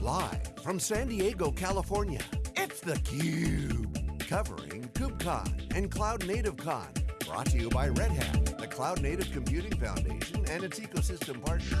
Live from San Diego, California, it's theCUBE. Covering KubeCon and Cloud Native Con. Brought to you by Red Hat, the Cloud Native Computing Foundation and its ecosystem partners.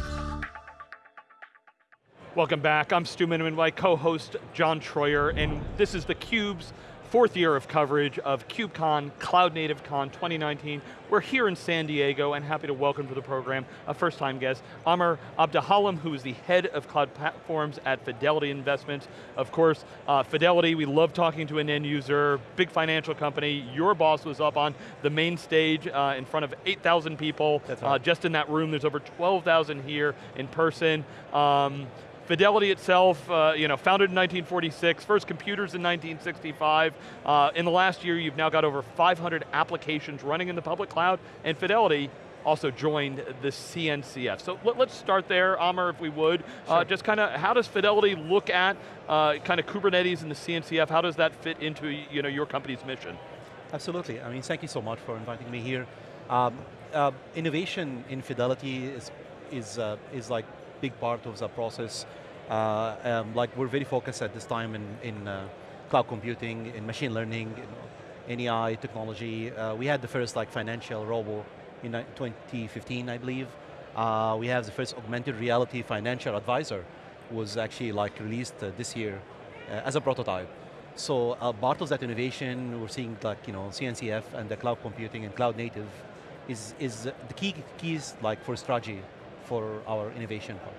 Welcome back, I'm Stu Miniman, my co-host John Troyer, and this is theCUBE's fourth year of coverage of KubeCon, Cloud Native Con 2019. We're here in San Diego and happy to welcome to the program a first time guest, Amr Abdelhalem, who is the head of cloud platforms at Fidelity Investments. Of course, uh, Fidelity, we love talking to an end user, big financial company. Your boss was up on the main stage uh, in front of 8,000 people. Uh, just in that room, there's over 12,000 here in person. Um, Fidelity itself, uh, you know, founded in 1946, first computers in 1965. Uh, in the last year, you've now got over 500 applications running in the public cloud, and Fidelity also joined the CNCF. So let, us start there, Amr, if we would. Uh, just kind of, how does Fidelity look at uh, kind of Kubernetes and the CNCF? How does that fit into you know, your company's mission? Absolutely, I mean, thank you so much for inviting me here. Um, uh, innovation in Fidelity is, is, uh, is like big part of the process. Uh, um, like we're very focused at this time in, in uh, cloud computing, in machine learning, in AI technology. Uh, we had the first like financial robo in uh, 2015, I believe. Uh, we have the first augmented reality financial advisor was actually like released uh, this year as a prototype. So part of that innovation, we're seeing like, you know, CNCF and the cloud computing and cloud native is, is the key keys like for strategy for our innovation part.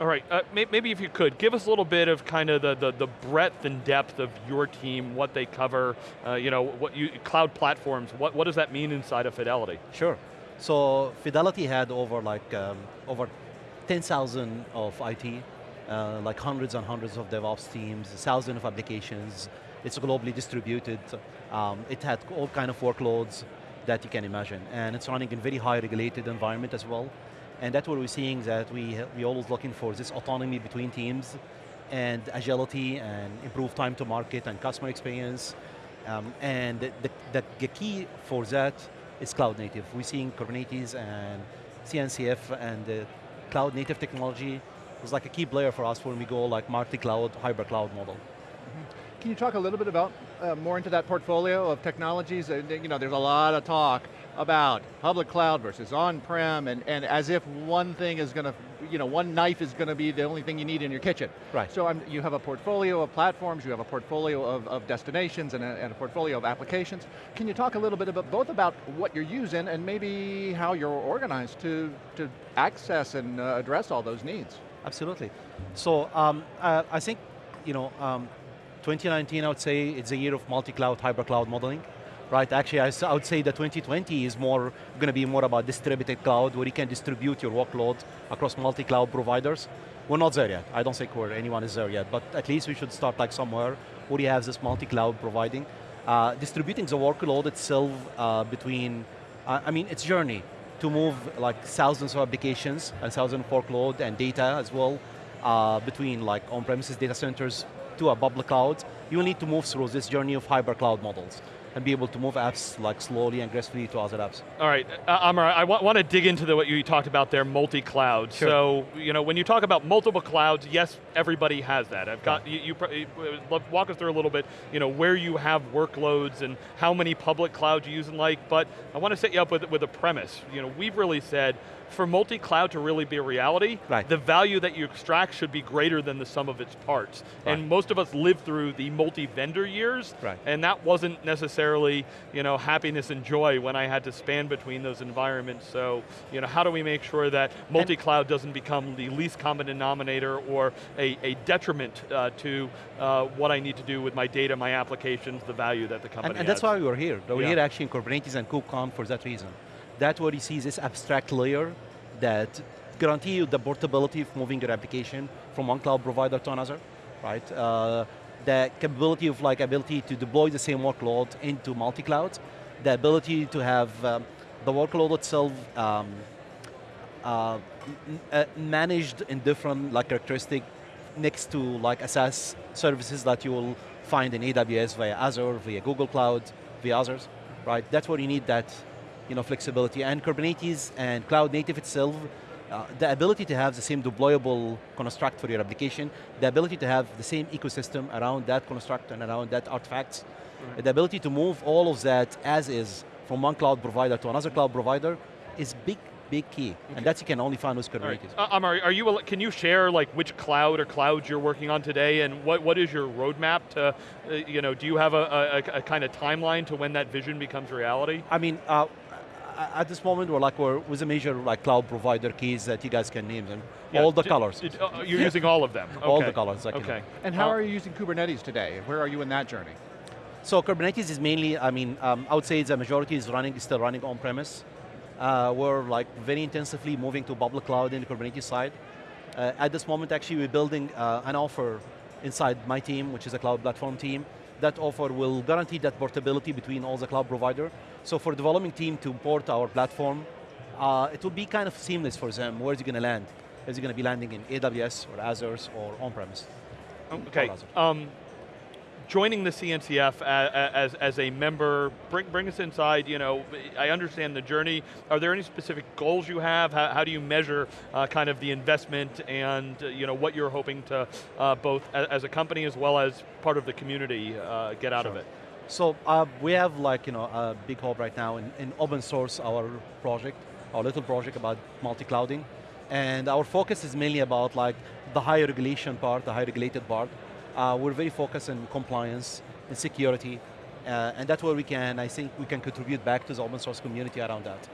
All right, uh, may maybe if you could, give us a little bit of kind of the, the, the breadth and depth of your team, what they cover, uh, you know, what you, cloud platforms, what, what does that mean inside of Fidelity? Sure. So Fidelity had over like, um, over 10,000 of IT, uh, like hundreds and hundreds of DevOps teams, thousands of applications. It's globally distributed. Um, it had all kind of workloads that you can imagine. And it's running in very high regulated environment as well. And that's what we're seeing that we, we always looking for this autonomy between teams and agility and improved time to market and customer experience. Um, and the, the, the key for that is cloud native. We're seeing Kubernetes and CNCF and the cloud native technology was like a key player for us when we go like multi-cloud, hybrid cloud model. Can you talk a little bit about, uh, more into that portfolio of technologies? Uh, you know, there's a lot of talk about public cloud versus on-prem, and, and as if one thing is going to, you know, one knife is going to be the only thing you need in your kitchen. Right. So um, you have a portfolio of platforms, you have a portfolio of, of destinations, and a, and a portfolio of applications. Can you talk a little bit about both about what you're using and maybe how you're organized to, to access and uh, address all those needs? Absolutely. So um, uh, I think, you know, um, 2019 I would say it's a year of multi-cloud, hybrid cloud modeling. Right, actually I would say that 2020 is more going to be more about distributed cloud where you can distribute your workload across multi-cloud providers. We're not there yet. I don't think where anyone is there yet, but at least we should start like somewhere where you have this multi-cloud providing. Uh, distributing the workload itself uh, between, uh, I mean, it's journey to move like thousands of applications and thousands of workload and data as well uh, between like on-premises data centers to a public cloud. You need to move through this journey of hybrid cloud models and be able to move apps like slowly and gracefully to other apps. All right, uh, Amr, I want to dig into the, what you talked about there, multi-cloud. Sure. So, you know, when you talk about multiple clouds, yes, everybody has that. I've got, you, you, you- uh, walk us through a little bit, you know, where you have workloads and how many public clouds you use and like, but I want to set you up with, with a premise. You know, we've really said, for multi-cloud to really be a reality, Right. the value that you extract should be greater than the sum of its parts. And most of us lived through the multi-vendor years, Right. and that wasn't necessarily, you know, happiness and joy when I had to span between those environments. So, you know, how do we make sure that multi-cloud doesn't become the least common denominator or a, a detriment uh, to uh, what I need to do with my data, my applications, the value that the company And, and that's why we were here. We're Yeah. here actually in Kubernetes and KubeCon for that reason. That's where you see this abstract layer that guarantee you the portability of moving your application from one cloud provider to another, right? Uh, the capability of like ability to deploy the same workload into multi-cloud, the ability to have um, the workload itself um, uh, uh, managed in different like characteristic next to like SaaS services that you will find in AWS via Azure, via Google Cloud, via others, right? That's where you need that you know, flexibility. And Kubernetes and cloud native itself Uh, the ability to have the same deployable construct for your application, the ability to have the same ecosystem around that construct and around that artifacts, right. the ability to move all of that as is from one cloud provider to another cloud provider is big big key, okay. and that you can only find with Kubernetes. Right. Uh, Amr, are you, can you share like which cloud or clouds you're working on today, and what, what is your roadmap to, uh, you know, do you have a, a, a, kind of timeline to when that vision becomes reality? I mean, uh, at this moment we're like we're with a major like cloud provider keys that you guys can name them. Yeah, all the colors. Uh, you're using all of them. Okay. All the colors. okay. And how uh, are you using Kubernetes today? Where are you in that journey? So Kubernetes is mainly, I mean, um, I would say the majority is running, is still running on premise. Uh, we're like very intensively moving to public cloud in the Kubernetes side. Uh, at this moment, actually, we're building uh, an offer inside my team, which is a cloud platform team. That offer will guarantee that portability between all the cloud provider. So for the developing team to port our platform, uh, it will be kind of seamless for them. Where's it going to land? Is it going to be landing in AWS or Azure or on-premise? Okay. Um, joining the CNCF as, as, as, a member, bring, bring us inside, you know, I understand the journey. Are there any specific goals you have? How, how do you measure uh, kind of the investment and uh, you know, what you're hoping to uh, both as a company as well as part of the community uh, get out sure. of it? So uh, we have like, you know, a big hope right now in, in open source our project, our little project about multi-clouding. And our focus is mainly about like the high regulation part, the high regulated part. Uh, we're very focused on compliance and security, uh, and that's where we can, I think we can contribute back to the open source community around that.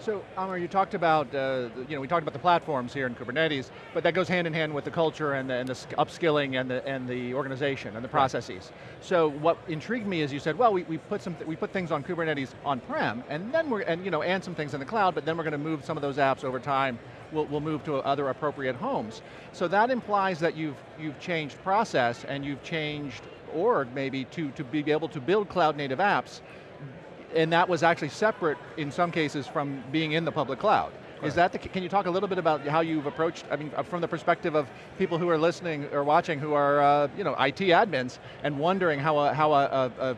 So, Amr, you talked about, uh, you know, we talked about the platforms here in Kubernetes, but that goes hand in hand with the culture and the, and the upskilling and the, and the organization and the processes. Right. So what intrigued me is you said, well, we, we put some, we put things on Kubernetes on-prem, and then we're, and you know, and some things in the cloud, but then we're going to move some of those apps over time will will move to other appropriate homes. So that implies that you've, you've changed process and you've changed org maybe to, to be able to build cloud native apps and that was actually separate in some cases from being in the public cloud. Correct. Is that the, can you talk a little bit about how you've approached, I mean, uh, from the perspective of people who are listening or watching who are, uh, you know, IT admins and wondering how a, how a, a,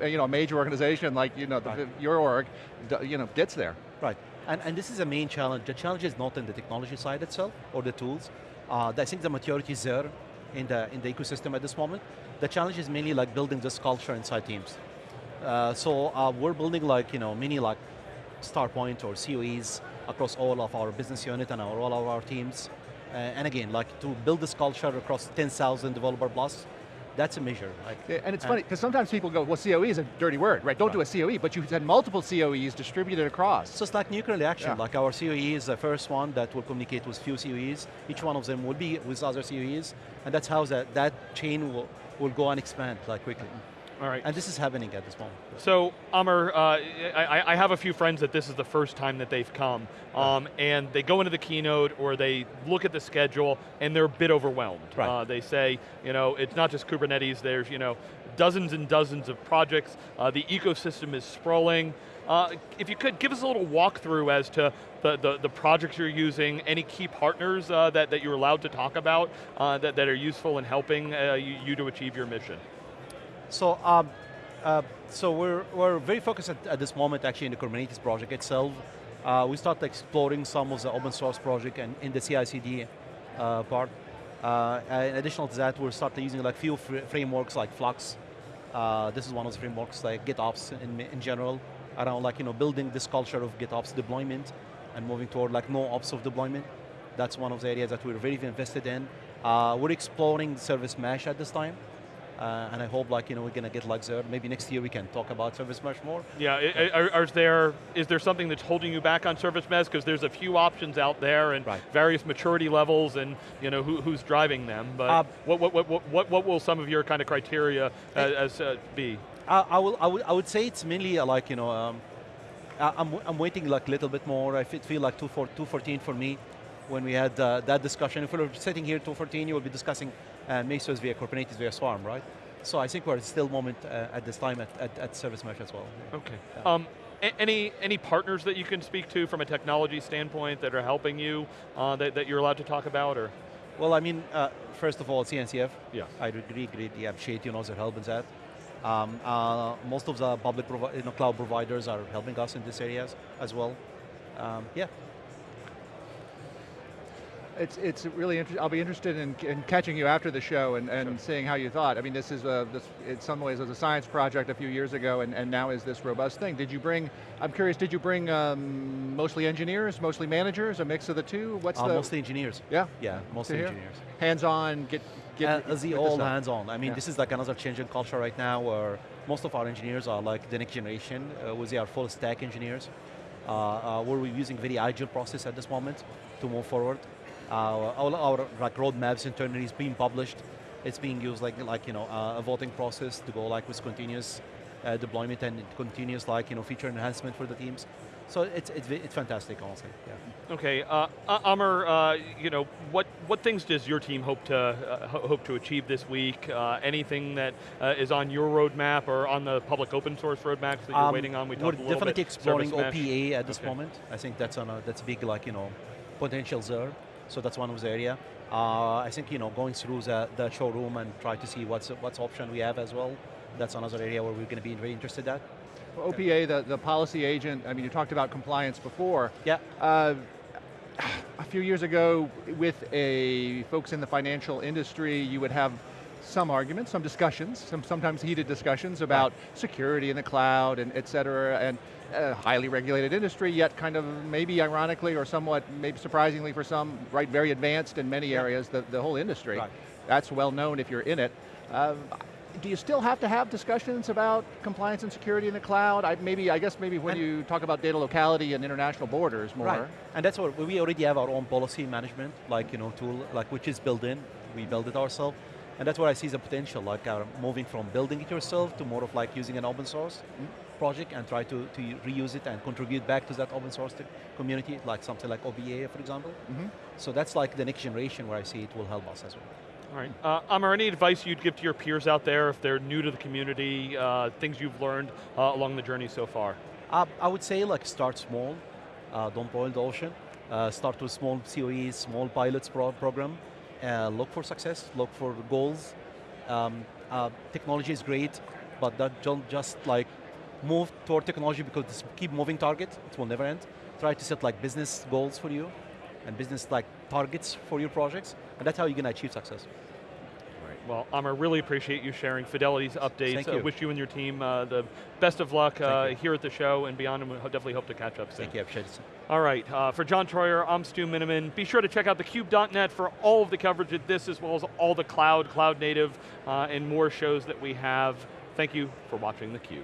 a, you know, a major organization like, you know, the, right. your org, you know, gets there. Right, and, and this is a main challenge. The challenge is not in the technology side itself, or the tools. Uh, I think the maturity is there in the, in the ecosystem at this moment. The challenge is mainly like building this culture inside teams. Uh, so uh, we're building like, you know, mini like StarPoint or COEs across all of our business unit and our, all of our teams. Uh, and again, like to build this culture across 10,000 developer plus, that's a measure. Like, yeah, and it's funny, because sometimes people go, well COE is a dirty word, right? Don't right. do a COE, but you've had multiple COEs distributed across. So it's like nuclear reaction, yeah. like our COE is the first one that will communicate with few COEs. Each one of them will be with other COEs, and that's how that, that chain will, will go and expand like quickly. All right. And this is happening at this moment. So, Amr, uh, I, I, have a few friends that this is the first time that they've come, um, and they go into the keynote or they look at the schedule and they're a bit overwhelmed. Right. Uh, they say, you know, it's not just Kubernetes, there's, you know, dozens and dozens of projects, uh, the ecosystem is sprawling. Uh, if you could, give us a little walkthrough as to the, the, the projects you're using, any key partners uh, that, that you're allowed to talk about uh, that, that are useful in helping you, you to achieve your mission. So, um, uh, so we're, we're very focused at, at, this moment actually in the Kubernetes project itself. Uh, we started exploring some of the open source project and in the CI/CD uh, part. Uh, in addition to that, we're starting using like few fr frameworks like Flux. Uh, this is one of the frameworks like GitOps in, in general, around like you know building this culture of GitOps deployment and moving toward like no ops of deployment. That's one of the areas that we're very invested in. Uh, we're exploring service mesh at this time. Uh, and I hope like, you know, we're going to get like there. Maybe next year we can talk about service mesh more. Yeah, are, are there, is there something that's holding you back on service mesh? Because there's a few options out there and right. various maturity levels and you know, who, who's driving them. But uh, what, what, what, what, what will some of your kind of criteria as, as uh, be? I, I, will, I, would, I would say it's mainly uh, like, you know, um, I'm, I'm waiting like a little bit more. I feel like 214 for me when we had uh, that discussion. If we were sitting here 214, you will be discussing uh, Mesos via Kubernetes via Swarm, right? So I think we're still moment uh, at this time at, at, at, Service Mesh as well. Okay. Yeah. Um, any any partners that you can speak to from a technology standpoint that are helping you uh, that, that you're allowed to talk about or? Well, I mean, uh, first of all, CNCF. Yeah. I agree greatly appreciate you know their help in that. Um, uh, most of the public you know, cloud providers are helping us in these areas as well. Um, yeah. It's, it's really interesting, I'll be interested in, in catching you after the show and, and Sure. seeing how you thought. I mean, this is, a, this, in some ways, was a science project a few years ago and, and now is this robust thing. Did you bring, I'm curious, did you bring um, mostly engineers, mostly managers, a mix of the two? What's Uh, the, mostly engineers. yeah? Yeah, mostly engineers. Hands-on, get, get Uh, the all hands-on. I mean, Yeah. this is like another change in culture right now where most of our engineers are like the next generation, uh, where they are full stack engineers. Uh, uh, where we're using very agile process at this moment to move forward. Uh, all our like roadmaps internally is being published. It's being used like like you know uh, a voting process to go like with continuous uh, deployment and continuous like you know feature enhancement for the teams. So it's it's, it's fantastic, honestly. Yeah. Okay, uh, uh, Amr, uh, you know, what, what things does your team hope to, uh, hope to achieve this week? Uh, anything that uh, is on your roadmap or on the public open source roadmaps that you're Um, waiting on? We We're talked a little definitely exploring. OPA at this Okay. moment. I think that's on a, that's a big like you know potential there. So that's one of the area. Uh, I think you know going through the, the showroom and try to see what's what's option we have as well. That's another area where we're going to be very interested at. OPA, the, the policy agent, I mean, you talked about compliance before. Yeah. Uh, a few years ago, with a folks in the financial industry, you would have some arguments, some discussions, some sometimes heated discussions about security in the cloud and et cetera, and a highly regulated industry, yet kind of maybe ironically or somewhat maybe surprisingly for some, right, very advanced in many areas, the, the whole industry. Right. That's well known if you're in it. Um, do you still have to have discussions about compliance and security in the cloud? I, maybe, I guess maybe when And- you talk about data locality and international borders more. Right. And that's what we already have our own policy management, like you know tool, like which is built in. We build it ourselves, and that's where I see the potential, like uh, moving from building it yourself to more of like using an open source project and try to, to reuse it and contribute back to that open source community, like something like OPA, for example. Mhm. So that's like the next generation where I see it will help us as well. All right. Uh, Amr, any advice you'd give to your peers out there if they're new to the community, uh, things you've learned uh, along the journey so far? Uh, I would say like start small, uh, don't boil the ocean. Uh, start with small COEs, small pilots pro program. Uh, look for success, look for goals. Um, uh, technology is great, but don't just like move toward technology because it's keep moving target, it will never end. Try to set like business goals for you and business like targets for your projects, and that's how you're going to achieve success. Well, Amr, really appreciate you sharing Fidelity's updates. Thank Uh, you. wish you and your team uh, the best of luck uh, here at the show and beyond, and we definitely hope to catch up soon. Thank you, I appreciate it. All right, uh, for John Troyer, I'm Stu Miniman. Be sure to check out thecube.net for all of the coverage of this, as well as all the cloud, cloud native, uh, and more shows that we have. Thank you for watching theCUBE.